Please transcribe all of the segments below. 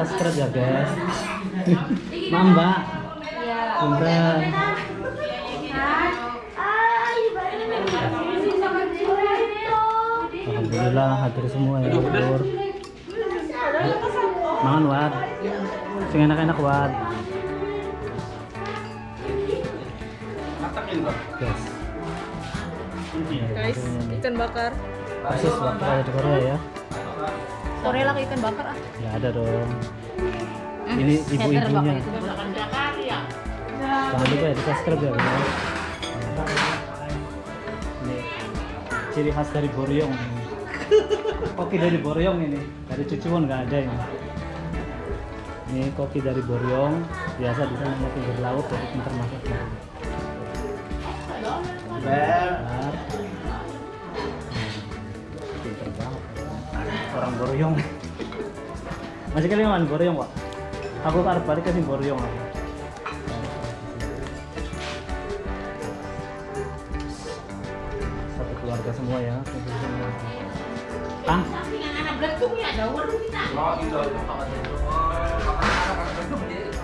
subscribe ya guys Maaf mbak. Alhamdulillah hadir semua ya Bur. Mangan Wad. Sing enak-enak Wad. Guys. Guys, ikan bakar. Persis waktu ada di Korea ya. Korea lagi ikan bakar ah. Ya ada dong. Ini ibu-ibunya. Jangan lupa ya di subscribe ya guys. Ini ciri khas dari Boryong. Koki dari Boryong ini. Dari Cucuan nggak ada ini. Ini koki dari Boryong. Biasa di sana pinggir laut jadi pintar masaknya. Bentar. Pintar Orang Boryong. Masih kali man Boryong, Pak. Aku karep balik ke Boryong aku. Satu keluarga semua ya. kumpul semua.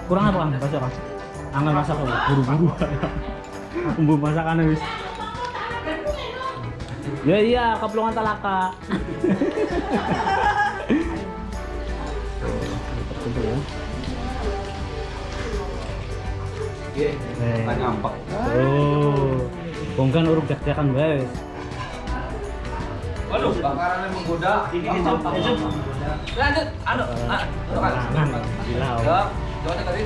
Kurang apa Kang? Baca Kang. Angel masak buru-buru. Bumbu masakan wis. Ya iya, keplungan talaka. Terkumpul ya. Oh, bongkan uruk dak-dakan guys. Waduh, bakarannya menggoda. Ini Lanjut, anu, ah, gila. coba tadi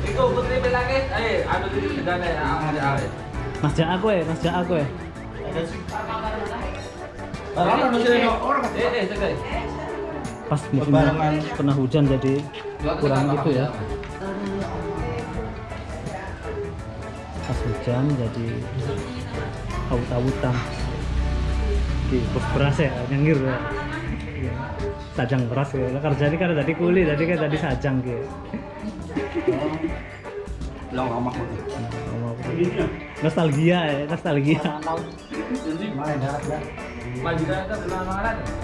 itu putri bilangnya, eh, anu di segala ya, ada. Mas Jak aku ya, Mas Jak aku ya. Orang masih ada orang. Eh, eh. Pas musim kena hujan jadi kurang itu ya. Pas hujan jadi awut-awutan. Di bos beras ya, nyengir ya. Iya. Sajang beras ya. Kerja ini kan tadi kuli, tadi kan tadi sajang gitu. Long lama. Nostalgia ya, nostalgia. Majikan itu?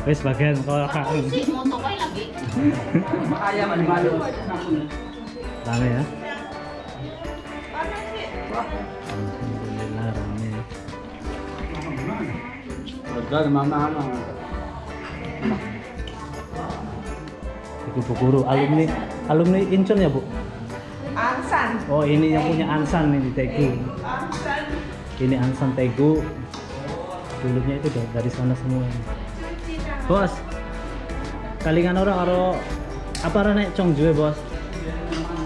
Wes bagian kalau kangen. Makanya malu-malu. Rame ya. Alhamdulillah rame. Mana. Ibu Bu Guru, alumni alumni Incheon ya Bu? Ansan. Oh ini yang punya Ansan ini Tegu. Ini Ansan Tegu. Dulunya itu dari, sana semua. Bos, kalingan orang karo apa rene Chongju bos?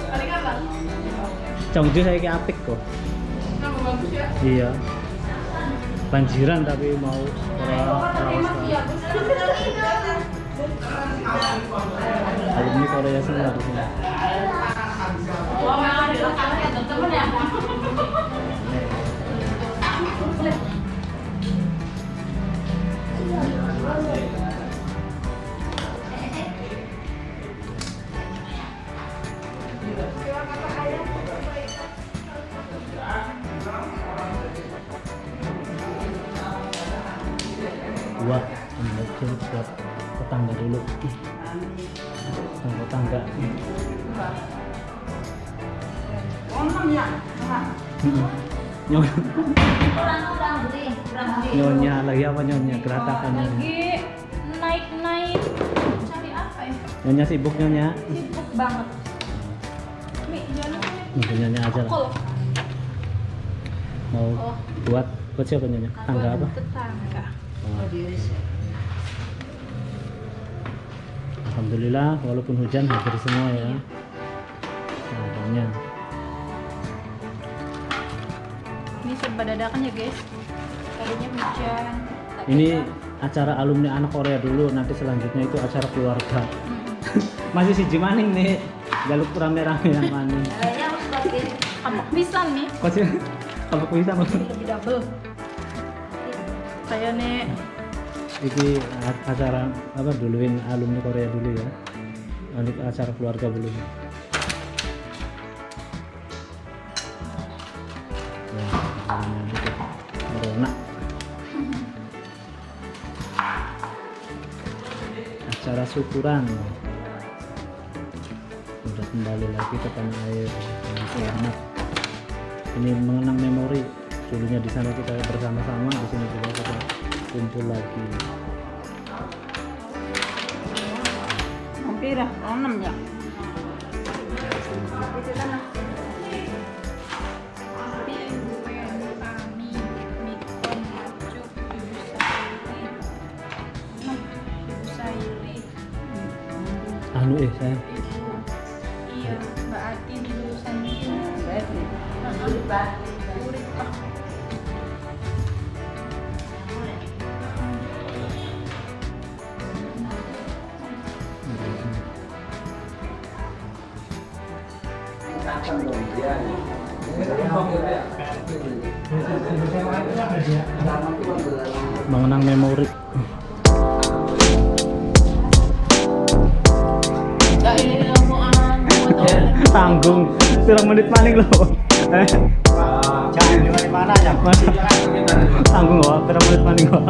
Paling apa? Saya kayak apik kok. Bagus ya. Iya. Banjiran tapi mau ora lawas Alumni Korea semua di sini. Dua, ambil buat tetangga dulu. Sama tetangga. Mm-mm. Nyonya, nyonya lagi apa nyonya? Geratakannya. Lagi naik-naik cari apa ya? Nyonya sibuk nyonya. Sibuk banget. Mi, jangan nyonya aja lah. Mau Oh. buat buat siapa nyonya? Tangga apa? Tetangga. Oh. Alhamdulillah walaupun hujan hadir semua ya. Semuanya. Ini serba dadakan ya guys. Tadinya hujan. Ini acara alumni anak Korea dulu, nanti selanjutnya itu acara keluarga. mm, Masih si Jimaning nih, jaluk rame-rame yang maning. Kampung pisan nih. Kok sih? Kalau bisa mas. Lebih double. Saya nih Ini acara apa duluin alumni Korea dulu ya. Nanti acara keluarga dulu. Nah, syukuran. Udah kembali lagi ke tanah air. Dengan selamat. Ini mengenang memori. Dulunya di sana kita bersama-sama di sini juga kita kumpul lagi. Hampir enam ya. Anu eh saya Iya, Mbak Ati di lulusan. Urip Pak. mengenang memori tanggung pirang menit maning loh. Eh Jangan mana ya. Tanggung kok pirang menit maning kok